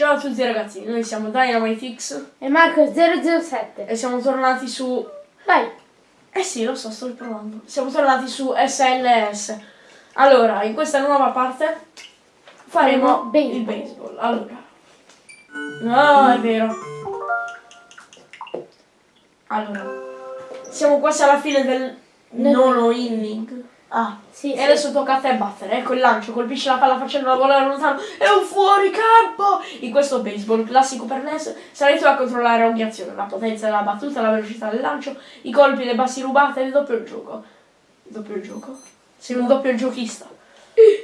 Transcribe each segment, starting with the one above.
Ciao a tutti ragazzi, noi siamo DynamiteX E Marco 007. e siamo tornati su... Vai. Eh sì, lo so, sto riprovando. Siamo tornati su SLS. Allora, in questa nuova parte faremo baseball. il baseball. Allora. No, è vero. Allora. Siamo quasi alla fine del nono inning. Ah. Sì, E sì. adesso tocca a te battere, ecco il lancio, colpisce la palla facendola volare lontano, è un fuoricampo! In questo baseball classico per NES sarai tu a controllare ogni azione, la potenza della battuta, la velocità del lancio, i colpi, le bassi rubate e il doppio gioco. Il doppio gioco? Sei un doppio giochista.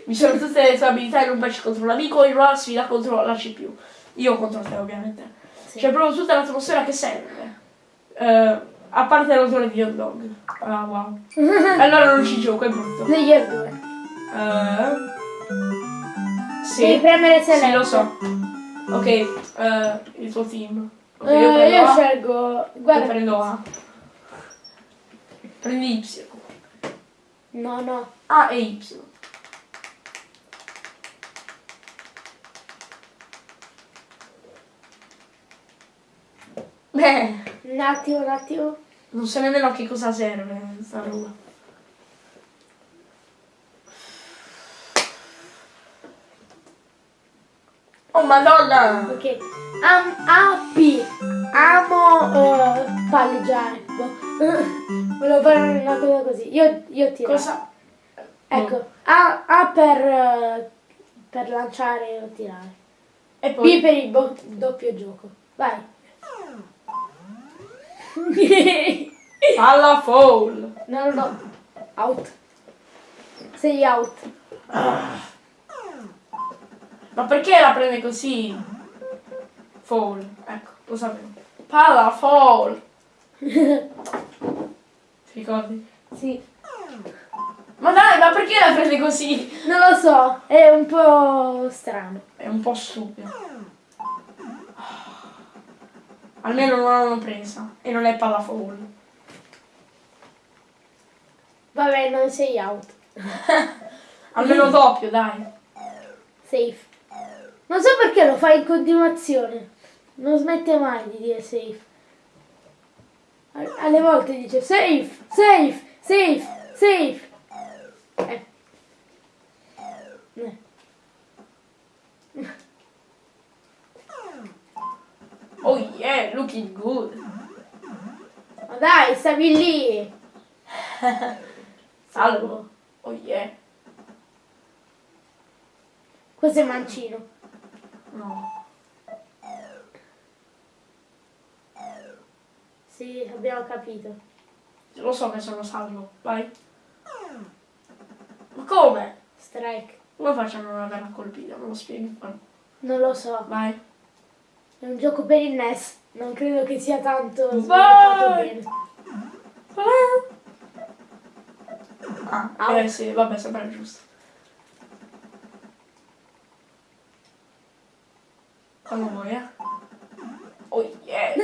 Misura tutte le tue abilità in un match contro un amico in una sfida contro la CPU. Io contro te ovviamente. Sì. C'è proprio tutta l'atmosfera che serve. Eh, a parte l'odore di hot dog. Ah wow. allora non ci gioco, è brutto. Player 2. Eh, sì, Devi premere select. sì, lo so. Ok, eh, il tuo team. Ok, Eh, io prendo io scelgo. Io Guarda. prendo A. Prendi Y. No, no. A e Y. Beh, Un attimo, un attimo. Non so nemmeno a che cosa serve sta roba. Oh madonna! Ok. Am, AP. Amo uh, palleggiare. Boh. Volevo fare una cosa così. Io, io tiro. Cosa? Ecco. A, A per, per lanciare o tirare. E B poi... per il doppio gioco. Vai. Palla foul! no, no, no. Out. Sei out. Ma perché la prende così? Foul, ecco, lo sapevo. Palla foul! Ti ricordi? sì. Ma dai, ma perché la prende così? Non lo so. È un po' strano. È un po' stupido. Almeno non l'hanno presa. E non è palla foul. Vabbè, non sei out. Almeno doppio, dai. Safe. Non so perché lo fai in continuazione. Non smette mai di dire safe. Al- Alle volte dice safe, safe, safe, safe. Eh. Eh. Oh yeah, looking good. Ma dai, stavi lì. Salvo. Oh yeah. Questo è mancino. No. Sì, abbiamo capito. Lo so che sono salvo. Vai. Ma come? Strike. Come faccio a non averla colpita? Me lo spieghi? Non lo so. Vai. È un gioco per il NES. Non credo che sia tanto sviluppato bene. Ah, Au. eh sì, vabbè, sembra giusto. Quando vuoi, eh? Oh yeah!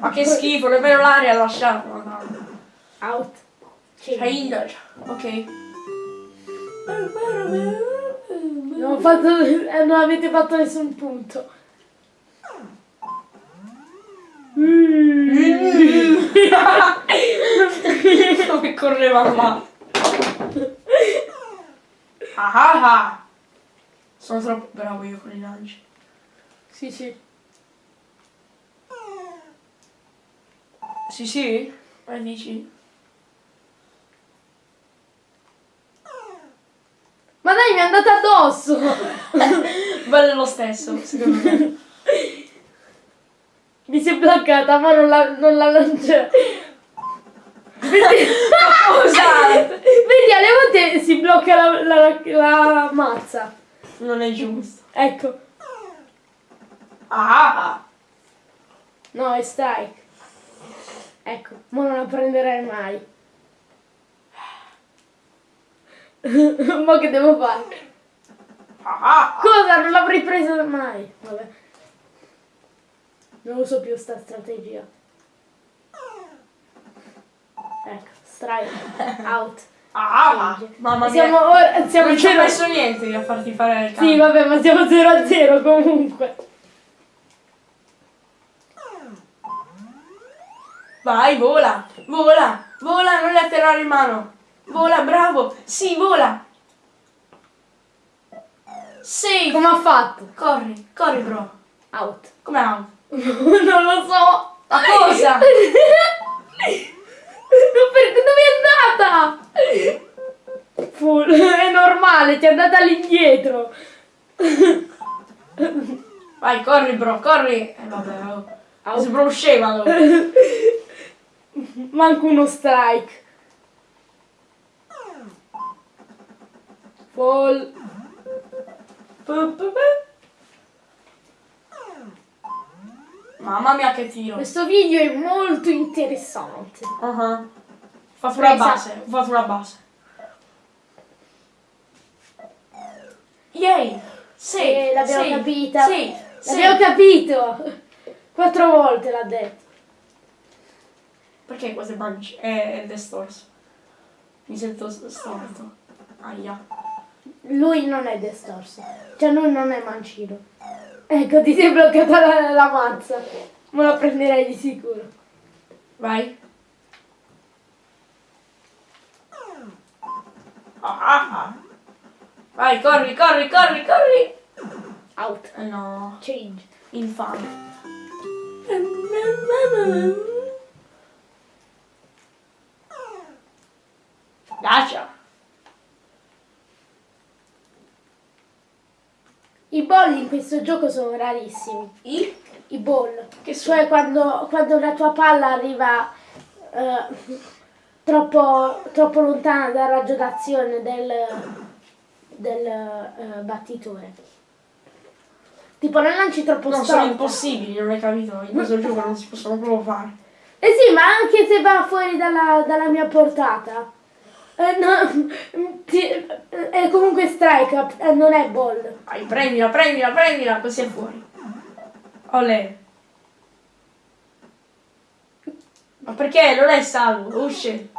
Ma che schifo, nemmeno l'aria ha lasciato, madonna. Out. Change. Ok. Non, fatto, eh, non avete fatto nessun punto. Come correva là. Ah ah ah. Sono troppo bravo io con i lanci. Sì, sì. Sì, sì? Ma dici? Ma dai, mi è andata addosso! Bello lo stesso, secondo me. mi si è bloccata, ma non la, non la lancia. Vedi, Cosa? Vedi, alle volte si blocca la, la, la mazza. Non è giusto. Ecco. Ah! No, è strike. Ecco, ma non la prenderai mai. ma che devo fare? Ah! Cosa? Non l'avrei presa mai. Vabbè non uso più sta strategia. Ecco, strike, out. Ah, ah Change. mamma mia. Ora, siamo non ci ho messo niente io a farti fare il cambio. Sì, vabbè, ma siamo 0 a 0 comunque. Vai, vola, vola, vola, non le atterrare in mano. Vola, bravo, sì, vola. Sì. Come ha fatto? Corri, corri, bro. Out. Come out? non lo so. Ma cosa? Dove è andata? Full. È normale, ti è andata all'indietro. Vai, corri, bro, corri. Eh, vabbè, oh. Scema, allora. Manco uno strike. Fall. Mamma mia che tiro. Questo video è molto interessante. Ho fatto una Presa. base, ho fatto una base. Yay! Sì, Eh, l'abbiamo sì, capita. Sì, sì. L'abbiamo capito. Quattro volte l'ha detto. Perché questo è manci? È, è distorso. Mi sento storto. Aia. Lui non è distorso. Cioè lui non è mancino. Ecco, ti sei bloccata la, la mazza. Me la prenderei di sicuro. Vai. Ah. Vai, corri, corri, corri, corri. Out. Eh no, Change. infame. Gotcha. I ball in questo gioco sono rarissimi. I? I ball. Che sono? Cioè quando, quando la tua palla arriva eh, troppo, troppo lontana dal raggio d'azione del, del eh, battitore. Tipo non lanci troppo sono storta. impossibili, non hai capito? In questo gioco non si possono proprio fare. Eh sì, ma anche se va fuori dalla, dalla mia portata. Eh, no, ti- eh, è comunque strike, eh, non è ball. Vai, prendila, prendila, prendila, così è fuori. Olè. Ma perché? Non è salvo, usci.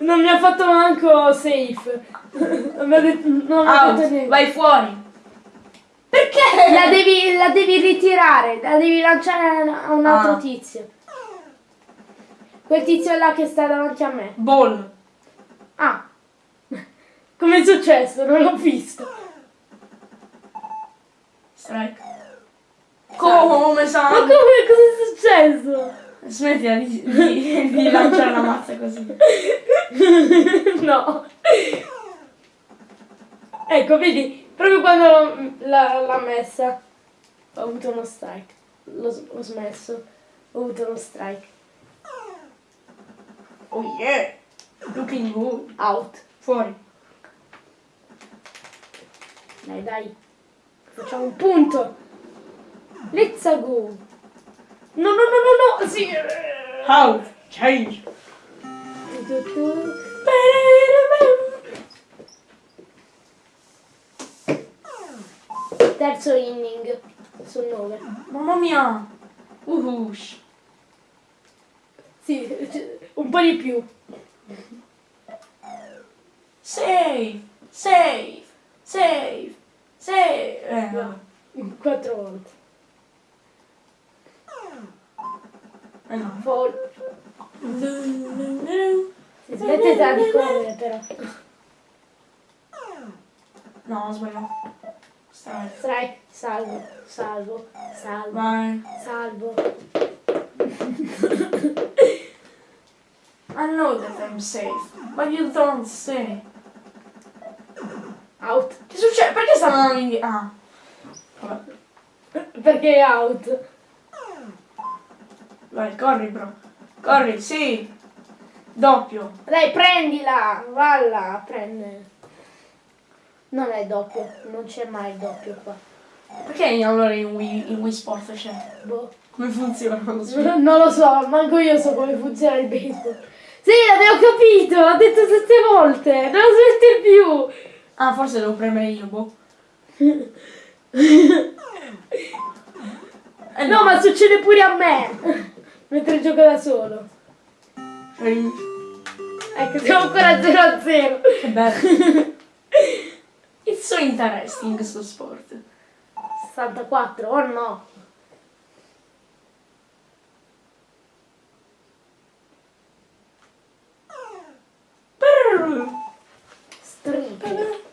Non mi ha fatto manco safe. Non mi ha detto, non ha detto niente. vai fuori. Perché? La devi, la devi ritirare, la devi lanciare a un altro Ah. tizio. Quel tizio là che sta davanti a me. Ball. Ah, come è successo? Non l'ho visto. Strike. Come Ma sa? come, cosa è successo? Smettila di, di, di lanciare la mazza così. no. Ecco, vedi, proprio quando l'ha, messa, ho avuto uno strike. L'ho smesso, ho avuto uno strike. Oh yeah. Looking good. Out. Fuori. Dai, dai. Facciamo un punto. Let's go. No, no, no, no, no. Sì. Out. Change. Terzo inning su 9. Mamma mia. Uhush. Sì, un po' di più. Save. Save. Save. Save. Eh, no. Quattro volte. Eh, no. Fall. Smettetela di correre però. No, ho sbagliato. Strike. Strike, salvo, salvo, salvo, Vai. salvo. I know that I'm safe, but you don't say. Out. Che succede? Perché stanno andando indietro? Ah. Vabbè. Perché è out. Vai, corri, bro. Corri, sì. Doppio. Dai, prendila, valla, prende. Non è doppio, non c'è mai il doppio qua. Perché allora in Wii, in Wii Sport c'è? Boh. Come funziona? Non lo so. Non lo so, manco io so come funziona il baseball. Sì, l'abbiamo capito, ho detto sette volte, non smette più. Ah, forse devo premere io, boh. Eh No, ma succede pure a me. Mentre gioco da solo. Ecco, siamo ancora 0 a 0. Che bello. It's so interesting questo sport. 64, oh no. Stripe.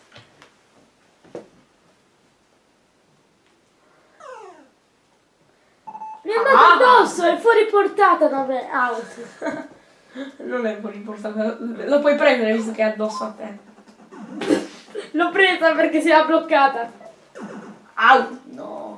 Mi è andato ah, addosso, è fuori portata da me, ah, out. Non è fuori portata, lo puoi prendere visto che è addosso a te. L'ho presa perché si era bloccata. Out, no.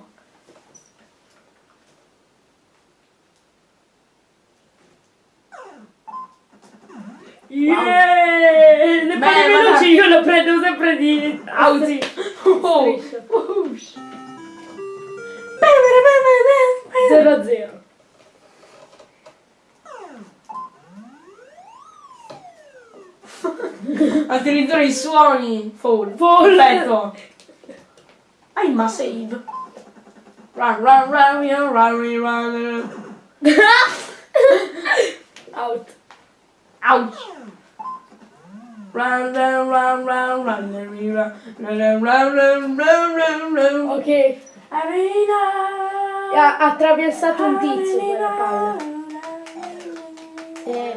Yeah! Le Beh, palle veloci io lo prendo sempre di Au! Sì. Oh. Striscio. Whoosh. 0 a 0. Addirittura i suoni. Fall. Fall. Perfetto. Hai ma save. Run, run, run, run, run, run, run. Out. Ouch. Run, run, run, run, run, run, run, run, run, run. Ok. Arena. Ha attraversato un tizio quella palla. Sì.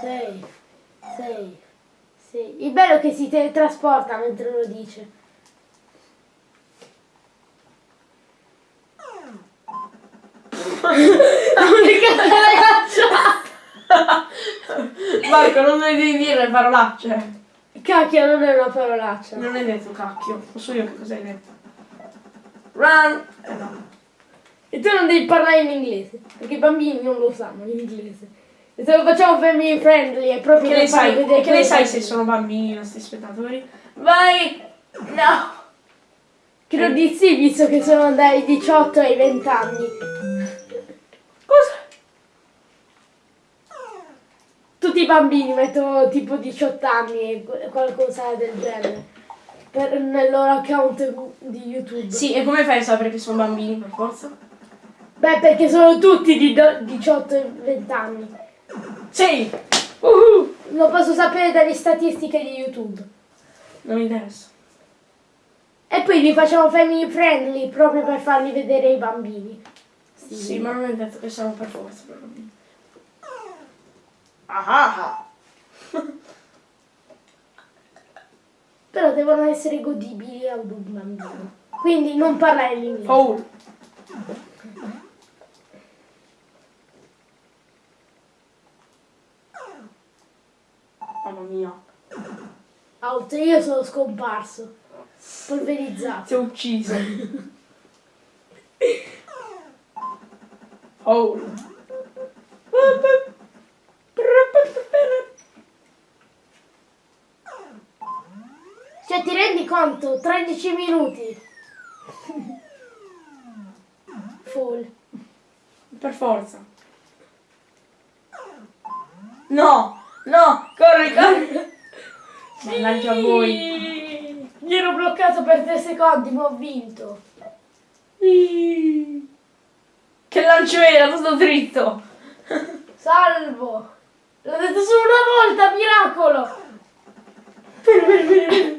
Sei. Sei. Sì. Il bello è che si teletrasporta mentre lo dice. L'unica parolaccia. Marco, non le devi dire parolacce. Cacchio, non è una parolaccia. Non hai detto cacchio. Non so io che cosa hai detto. Run. Eh no. E tu non devi parlare in inglese, perché i bambini non lo sanno l'inglese. E se lo facciamo family friendly è proprio Che ne sai, vedere che ne sai se sono bambini i nostri spettatori? Vai! No! Credo di sì, visto che sono dai 18 ai 20 anni. Cosa? Tutti i bambini mettono tipo 18 anni e qu- qualcosa del genere. Per, nel loro account di YouTube. Sì, e come fai a sapere che sono bambini per forza? Beh, perché sono tutti di do- 18 e 20 anni. Sì! Uhu, lo posso sapere dalle statistiche di YouTube. Non mi interessa. E poi li facciamo family friendly proprio per farli vedere ai bambini. Sì, ma non è detto che siamo per forza per bambini. Ah ah. Però devono essere godibili ad un bambino. Quindi non parlare l'inglese. Foul. Mamma mia. Out, io sono scomparso. Polverizzato. Ti ho ucciso. Foul. Cioè, ti rendi conto? 13 minuti. Full. Per forza. No! No! Corri, corri! Mannaggia a voi. Mi ero bloccato per 3 secondi, ma ho vinto. Che lancio era? Tutto dritto. Salvo. L'ho detto solo una volta, miracolo. Bene,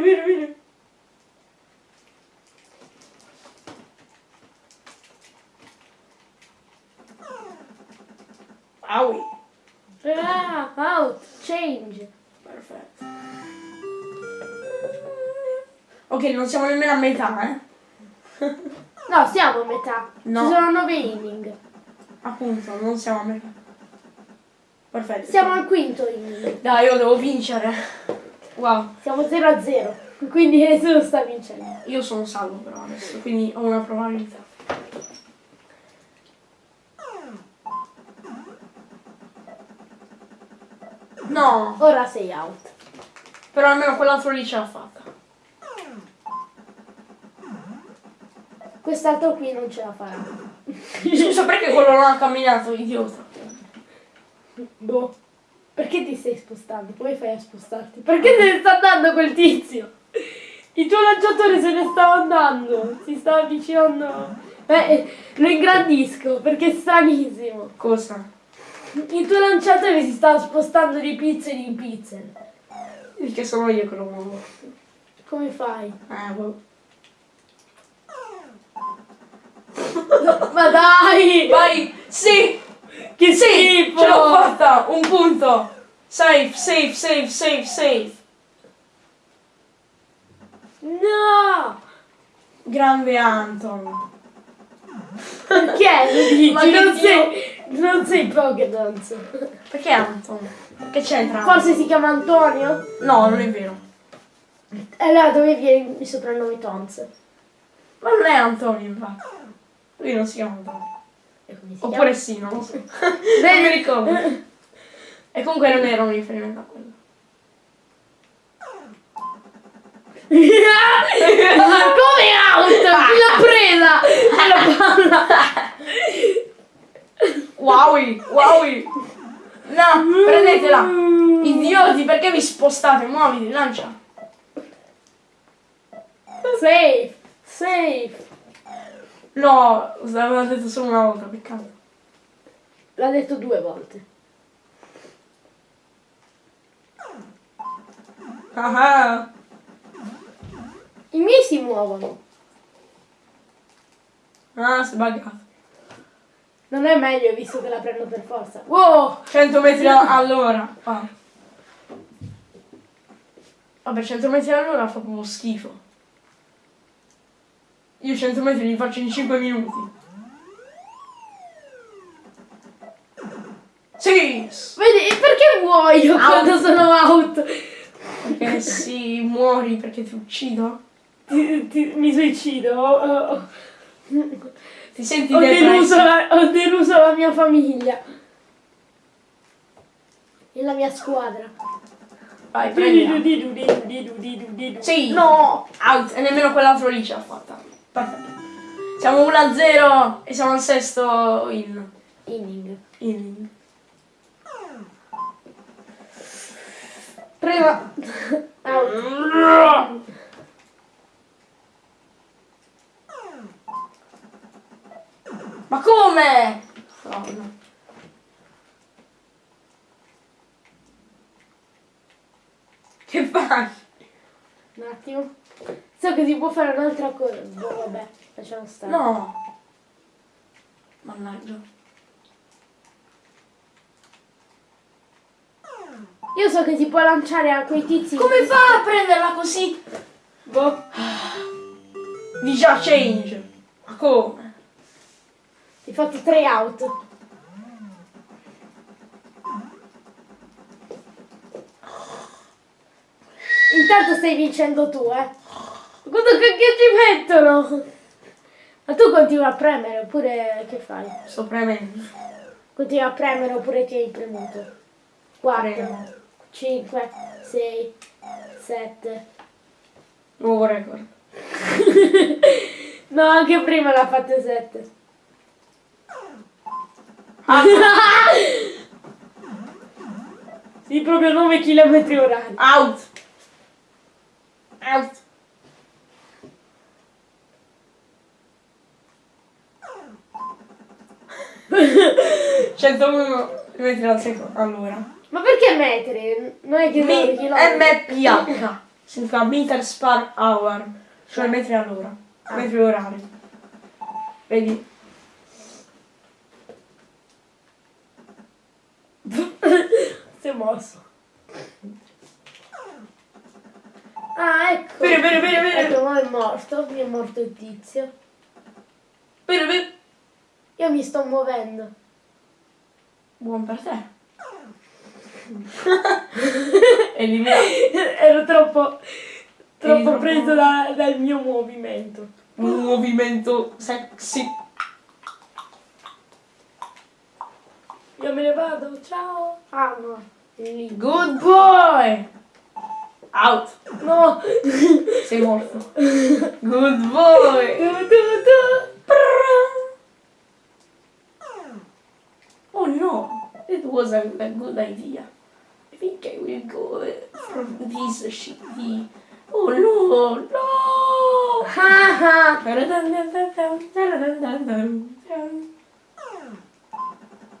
bene, bene, bene. Aui. Ah, out, change. Perfetto. Ok, non siamo nemmeno a metà, eh? No, siamo a metà. No. Ci sono 9 inning. Appunto, non siamo a metà. Perfetto. Siamo al quinto inning. Dai, io devo vincere. Wow. Siamo 0 a 0. Quindi nessuno sta vincendo. Io sono salvo però adesso, quindi ho una probabilità. No, Ora sei out. però almeno quell'altro lì ce l'ha fatta. Quest'altro qui non ce la farà. Scusa perché quello non ha camminato, idiota. Boh. Perché ti stai spostando? Come fai a spostarti? Perché se ne sta andando quel tizio? Il tuo lanciatore se ne stava andando. Si stava avvicinando. Eh, lo ingrandisco perché è stranissimo. Cosa? Il tuo lanciatore si stava spostando di pixel in pixel. Perché sono io che lo muovo. Come fai? Eh, boh. Ma dai! Vai! Sì! Che Sì! schifo! Ce l'ho fatta! Un punto! Safe, safe, safe, safe, safe. No! Grande Anton. Perché? Ma non, sei, non sei Pokédons. Perché Anton? Che c'entra? Forse si chiama Antonio? No, non è vero. Allora dove viene il soprannome Tons? Ma non è Antonio, infatti. Lui non si chiama Antonio. Oppure sì, non lo so. non Vedi? mi ricordo. E comunque non era un riferimento a quello. Come out? L'ha presa? E la palla. Wowi, wowi. No, prendetela. Idioti, perché vi spostate? Muoviti, lancia. Safe. Safe. No, l'aveva detto solo una volta, peccato. L'ha detto due volte. Ah, I miei si muovono. ah, si è buggato. Non è meglio visto che la prendo per forza. Wow! 100 metri all'ora. Ah. Vabbè, 100 metri all'ora fa proprio schifo. Io 100 metri li faccio in 5 minuti. Sì! Vedi, perché muoio Out. quando sono out? Perché sì, muori perché ti uccido. Ti- ti- mi suicido. Ho- Ti senti ho deluso, la, ho deluso la mia famiglia. E la mia squadra. Vai, prendila. Sì. Sì. No! Out. E nemmeno quell'altro lì ce l'ha fatta. Perfetto. Siamo 1-0 e siamo al sesto in. Inning. in. Prima. Out. Ma come? Oh, no. Che fai? Un attimo. So che si può fare un'altra cosa. Boh, vabbè, lasciamo stare. No. Mannaggia. Io so che si può lanciare a quei tizi. Come fa a prenderla così? Boh. Già change. Ma come? Hai fatto tre out. Intanto stai vincendo tu, eh. Guarda che, che ti mettono. Ma tu continui a premere oppure che fai? Sto premendo. Continui a premere oppure ti hai premuto? 4, Premo. 5, 6, 7. Nuovo record. No, anche prima l'ha fatte 7. Ah, Sì, proprio 9 km orari. out. Out. Centouno metri al secondo. Allora. Ma perché metri? Non è che Mi-. MPH significa meters per hour, cioè metri all'ora, metri orari. Vedi? Si è mosso. Ah, ecco. Bene, bene, bene, bene. Ecco, ma è morto. Mi è morto il tizio. Bene, bene. Io mi sto muovendo. Buon per te. Eliminato. Ero troppo, troppo troppo- preso da- dal mio movimento. Un movimento sexy. Me ne vado, ciao. Ah no. Good boy. Out. No. Sei morto. Good boy. Tu, tu, tu. Oh no, it was a, good idea. I think I will go uh, from this shitty. Oh no, no! Ah, ah.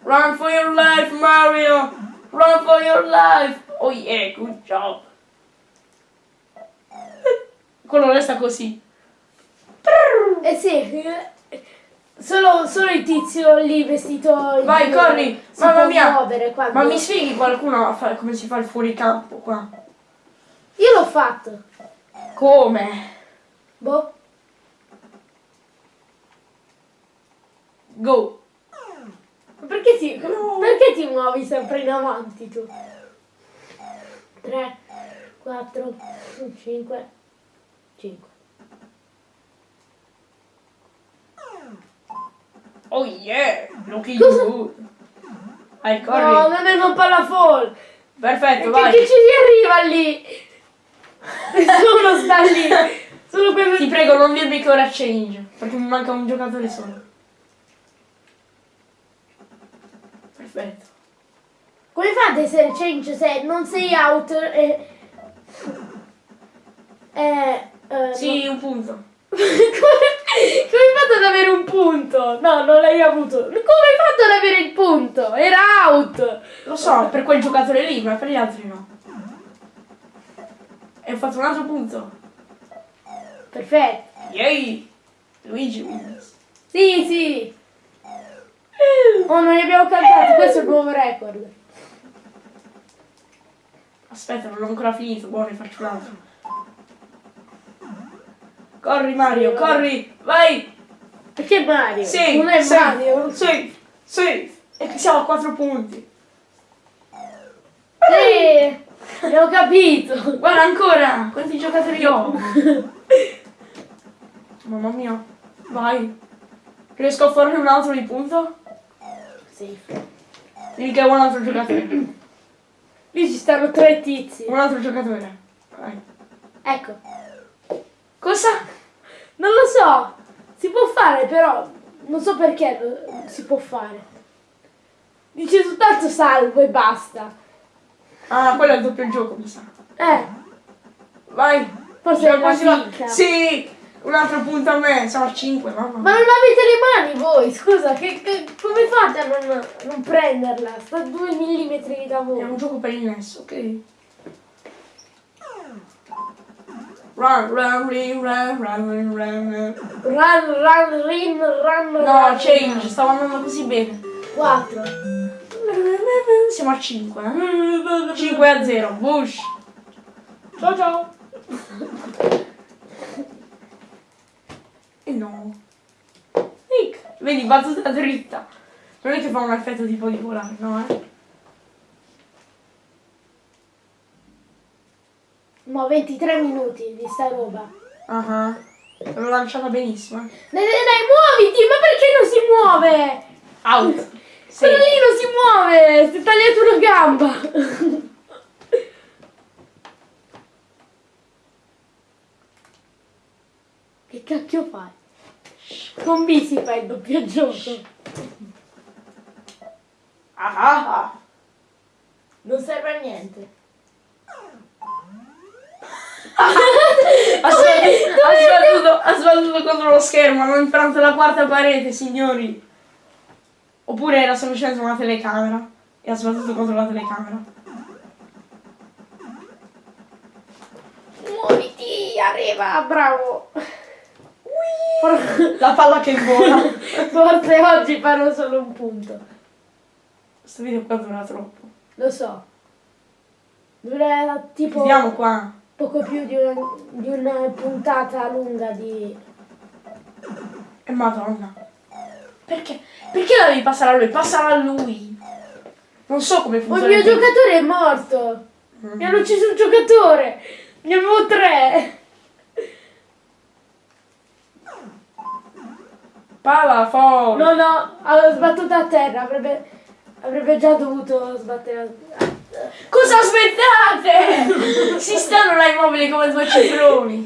Run for your life, Mario! Run for your life! Oh yeah, good job! Quello resta così. Eh sì. Solo, solo il tizio lì vestito Vai, corri! Mamma mia! muovere quando- Ma mi spieghi qualcuno a fare come si fa il fuoricampo qua? Io l'ho fatto. Come? Boh. Go! Perché ti, perché ti muovi sempre in avanti tu? 3, 4, 5, 5. Oh yeah! Looking Cosa? good! Vai, corri! No, non è un palafall. Perfetto, vai! che ci si arriva lì? Nessuno sta lì. Solo per... Ti prego, non dirmi che ora change, perché mi manca un giocatore solo. Perfetto. Come fate se change se non sei out e... Eh, eh, Sì, un punto. come, come hai fatto ad avere un punto? No, non l'hai avuto. Come hai fatto ad avere il punto? Era out. Lo so, per quel giocatore lì, ma per gli altri no. E ho fatto un altro punto. Perfetto. Yay! Luigi wins. Sì, sì. Oh, non li abbiamo cantati, questo è il nuovo record. Aspetta, non ho ancora finito, buono, ne faccio un altro. Corri Mario, corri, vai! Perché Mario? Sì, non è sì, Mario. Sì, sì. E siamo a 4 punti. Sì, abbiamo capito. Guarda ancora, quanti giocatori ho? Mamma mia, vai. Riesco a farne un altro di punto? Che è un altro giocatore. Lì ci stanno tre tizi. Un altro giocatore. Vai. Ecco. Cosa? Non lo so. Si può fare però. Non so perché si può fare. Dice soltanto salvo e basta. Ah, quello è il doppio gioco, mi sa. Eh, Vai. forse è una finta. Sì! Un altro punto a me, a 5, mamma Ma non avete le mani voi, scusa, che, che- come fate a non, non prenderla? Sta a due millimetri da È un voi. gioco per il NES, ok? Run, run, run, run, run, run, run. Run, run, rin, run, No, run. change, stavo andando così bene. 4. Siamo a 5, eh? 5 a 0, Bush. Ciao ciao. No. Nick, vedi, battuta dritta. Non è che fa un effetto tipo di volare, no, eh? Mo 23 minuti di sta roba. Ah, l'ho lanciata benissimo. eh. Dai, dai, dai, muoviti, ma perché non si muove? Out. Sì. Quello lì non si muove, si è tagliato una gamba. che cacchio fai? Con B si fa il doppio gioco. Ah, ah, ah. Non serve a niente. Ha sbattuto, ha, sbattuto, ha sbattuto contro lo schermo, hanno infranto la quarta parete, signori. Oppure era semplicemente una telecamera e ha sbattuto contro la telecamera. Muoviti, arriva, bravo. La palla che vola. Forse oggi farò solo un punto. Questo video qua dura troppo. Lo so. Dura tipo Vediamo qua. poco più di una, di una puntata lunga di... E madonna. Perché? Perché la devi passare a lui? Passala a lui. Non so come il funziona. mio il tempo. giocatore è morto. Mm. Mi hanno ucciso un giocatore. Ne avevo tre. Fuori. No, no, ha sbattuto a terra. Avrebbe, avrebbe già dovuto sbattere a... Cosa aspettate? si stanno là immobili come due cifroni.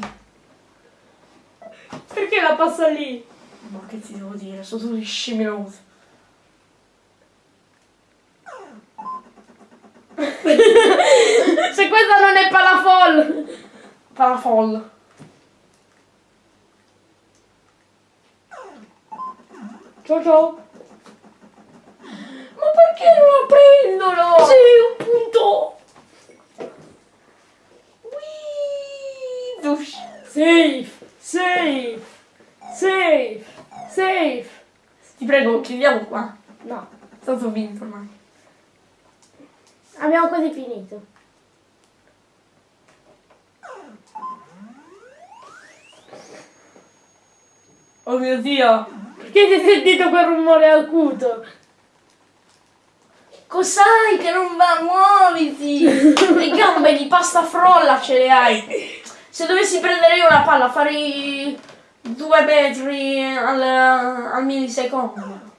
Perché la passa lì? Ma che ti devo dire? Sono tutti scimmioti. Se questa non è palafol. Palafol. Ciao ciao. Ma perché non lo prendono? Sì, un punto. Whee! Dush. Safe, safe, safe, safe. chiudiamo qua. No, Tanto ho vinto ormai. abbiamo quasi finito. Oh mio dio! Ti hai sentito quel rumore acuto? Cos'hai che non va? Muoviti! Le gambe di pasta frolla ce le hai. Se dovessi prendere io una palla farei due metri al, al millisecondo.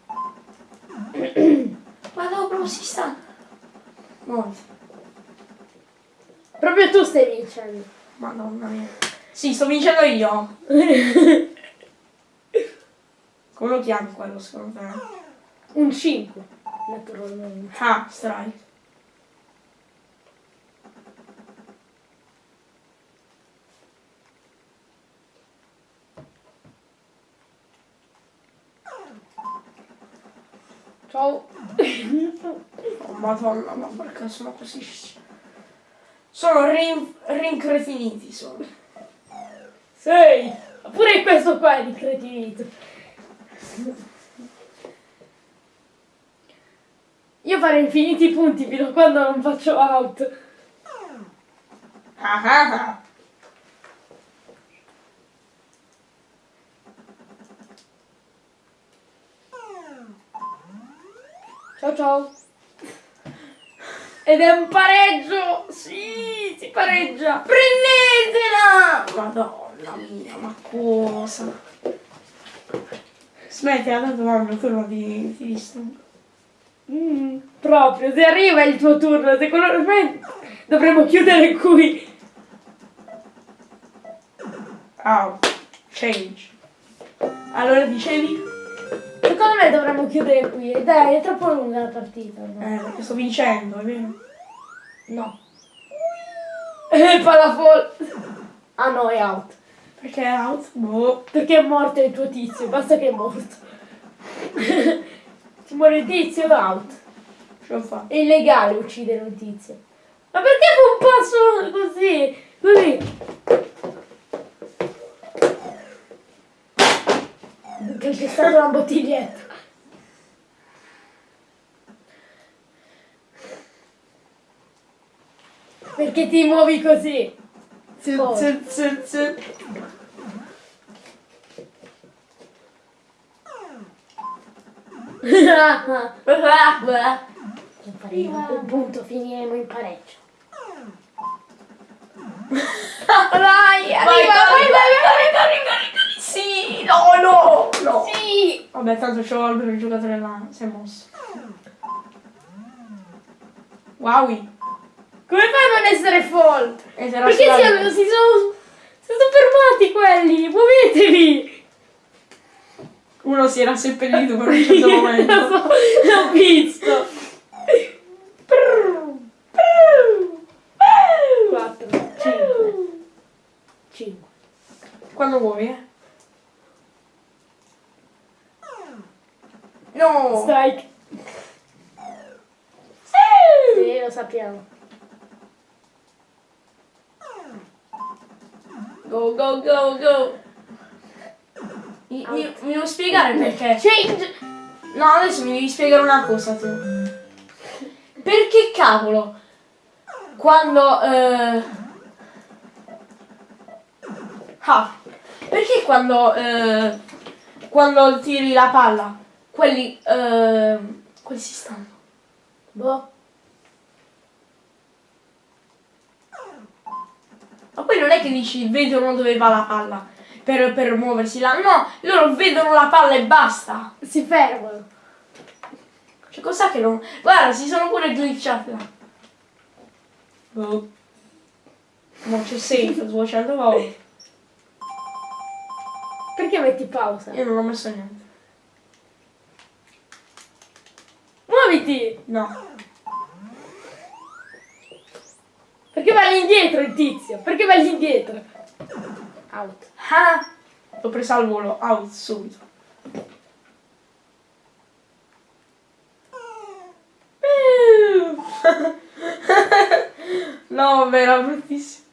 Ma no, proprio si sta. Muoviti. Proprio tu stai vincendo. Madonna mia. Sì, sto vincendo io. Lo chiami quello secondo te? Un 5, naturalmente. Ah, strike. Ciao. Oh madonna, ma perché sono così... Sono rin- rincretiniti sono. Sei. Pure questo qua è di cretinito. Io farei infiniti punti fino a quando non faccio out. Ciao ciao. Ed è un pareggio! Sì, si pareggia! Prendetela! Madonna mia, ma cosa? Smetti, tanto mamma, quello ti, ti disturba. Mm, proprio, se arriva il tuo turno, secondo me dovremmo chiudere qui. Ah, change. Allora dicevi? Secondo me dovremmo chiudere qui. Dai, è troppo lunga la partita. No? Eh, perché sto vincendo, è vero? no. Eh, palafol. Ah no, è out. Perché è out? Boh. Perché è morto il tuo tizio, basta che è morto. Se muore il tizio, out. Ce l'ho fatta. È illegale uccidere un tizio. Ma perché fa un passo così? Così. Che c'è stata una bottiglietta. Perché ti muovi così? Z, Oh. z, z, z. Faremo un punto, finiremo in pareggio. Vai, arriva, vai, vai, vai, vai, vai, Sì, no, no, no. Sì! Vabbè, tanto c'ho il giocatore là, si è mosso. Wow. Come fai a non essere fall? E era Perché si, si sono, si sono fermati quelli? Muovetevi! Uno si era seppellito per un certo momento. Lo so, l'ho visto. 4, 5, 5. Quando vuoi, eh? No! Strike. Sì, lo sappiamo. Go, go, go, go! Mi, mi, mi devo spiegare perché. Change. No, adesso mi devi spiegare una cosa tu. Perché cavolo? Quando... Eh... Ah, perché quando... Eh... Quando tiri la palla, quelli... Eh... Quelli si stanno. Boh. Ma poi non è che dici vedono dove va la palla per, per muoversi là. No, loro vedono la palla e basta. Si fermano. Cioè, cos'è che non... Guarda, si sono pure glitchati là. Boh. Non c'è safe 200 volte. Perché metti pausa? Io non ho messo niente. Muoviti! No. Perché va all'indietro il tizio? Perché va all'indietro? Out. Ah! L'ho presa al volo, out subito. no, era bruttissimo.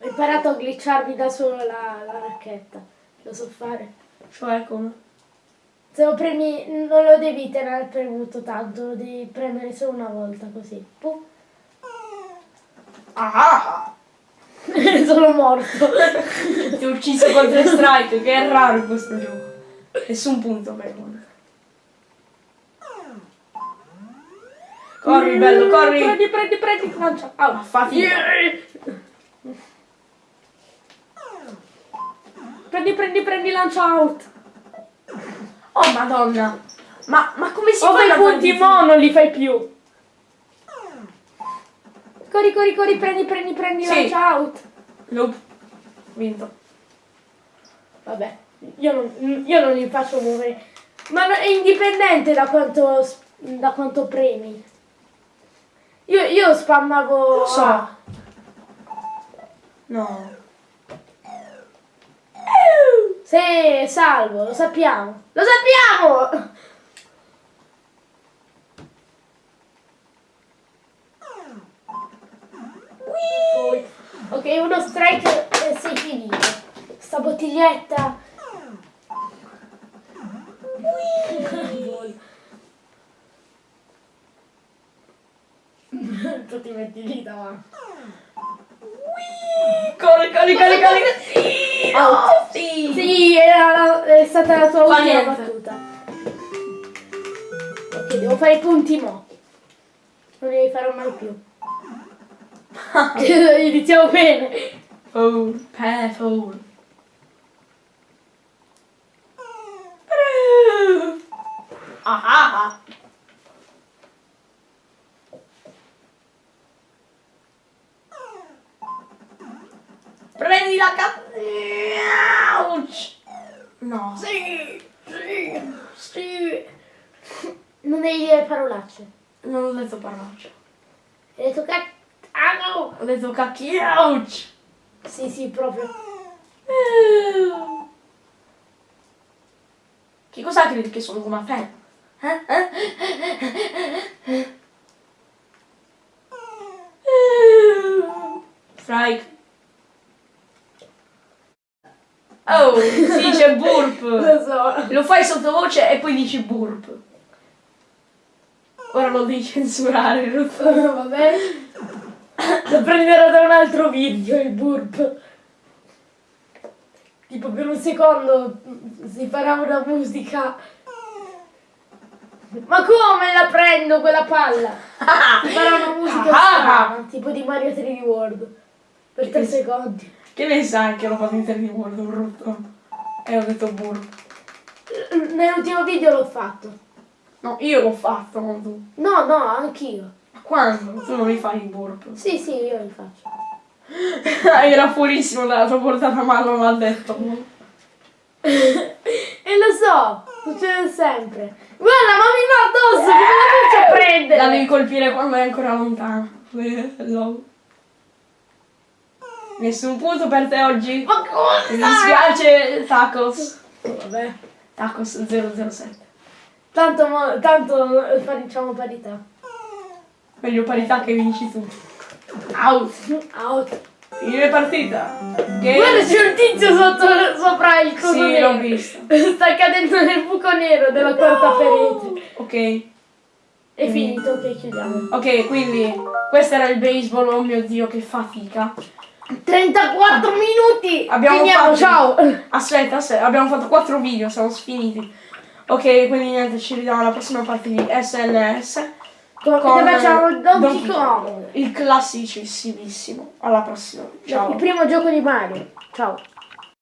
Ho imparato a glitcharmi da solo la, la racchetta. lo so fare. Cioè come? Se lo premi, non lo devi tenere premuto tanto, lo devi premere solo una volta così. Pum. Ah! Sono morto. Ti ho ucciso con tre strike, che è raro in questo gioco. Nessun punto per Monica. Corri, bello, corri! Prendi, prendi, prendi, lancia. Ah, fatica. Prendi, prendi, prendi, lancia out. Oh, madonna. Ma, ma come si O fa a punti mo, non li fai più. Corri, corri, corri, prendi, prendi, prendi, Sì. lancia out. Nope. Vinto. Vabbè, io non, io non li faccio muovere. Ma è indipendente da quanto, da quanto premi. Io, io spammavo... Lo so. A. No. Sì, salvo, lo sappiamo. Lo sappiamo! Ok, uno strike e sei finito. Sta bottiglietta. tu ti metti lì davanti. Corri, corri, corri, corri. Out. Sì. Sì, era- è stata la tua ultima battuta. Ok, devo fare i punti mo. Non li farò mai più. Iniziamo bene. Pe, foul. Ah, ah, ah. Prendi la cazzo. Ouch. No. Sì, sì, sì. Non devi dire parolacce. Non ho detto parolacce. Hai detto che... Ah no! Ho detto cacchio. Ouch. Sì, sì, proprio. Che cosa credi che sono come te? Eh? Eh? Strike. Oh, si dice burp. Lo so. Lo fai sottovoce e poi dici burp. Ora lo devi censurare, Ruth. Va bene? Lo prenderò da un altro video, il burp. Tipo per un secondo si farà una musica. Ma come la prendo quella palla? Si farà una musica Ah. strana, tipo di Mario 3D World. Per tre secondi. Che ne sai che l'ho fatto in termini molto brutto? E ho detto burp. Nell'ultimo video l'ho fatto. No, io l'ho fatto, non tu. No, no, anch'io. Ma quando? Tu non mi fai il burp. Sì, sì, io li faccio. Era fuorissimo dalla tua portata, ma non l'ha detto. E lo so, succede sempre. Guarda, ma mi va addosso, come la faccio a prendere? La devi colpire quando è ancora lontana. Nessun punto per te oggi. Ma cosa? Mi dispiace, Tacos. Vabbè. Tacos 007. Tanto, tanto facciamo parità. Meglio parità che vinci tu. Out. Out. Fine partita. Che... Guarda, c'è un tizio sotto, sopra il coso Sì, l'ho visto. Sta cadendo nel buco nero della quarta parete. Ok. È finito, ok, chiudiamo. Ok, quindi questo era il baseball. Oh mio dio, che fatica. 34 minuti! Abbiamo Finiamo, fatto- ciao! Aspetta, aspetta, abbiamo fatto 4 video, siamo sfiniti. Ok, quindi niente, ci vediamo alla prossima parte di SNS. Come con facciamo il Donkey Donkey Kong? Il classicissimissimo. Alla prossima. Ciao. Il primo gioco di Mario. Ciao.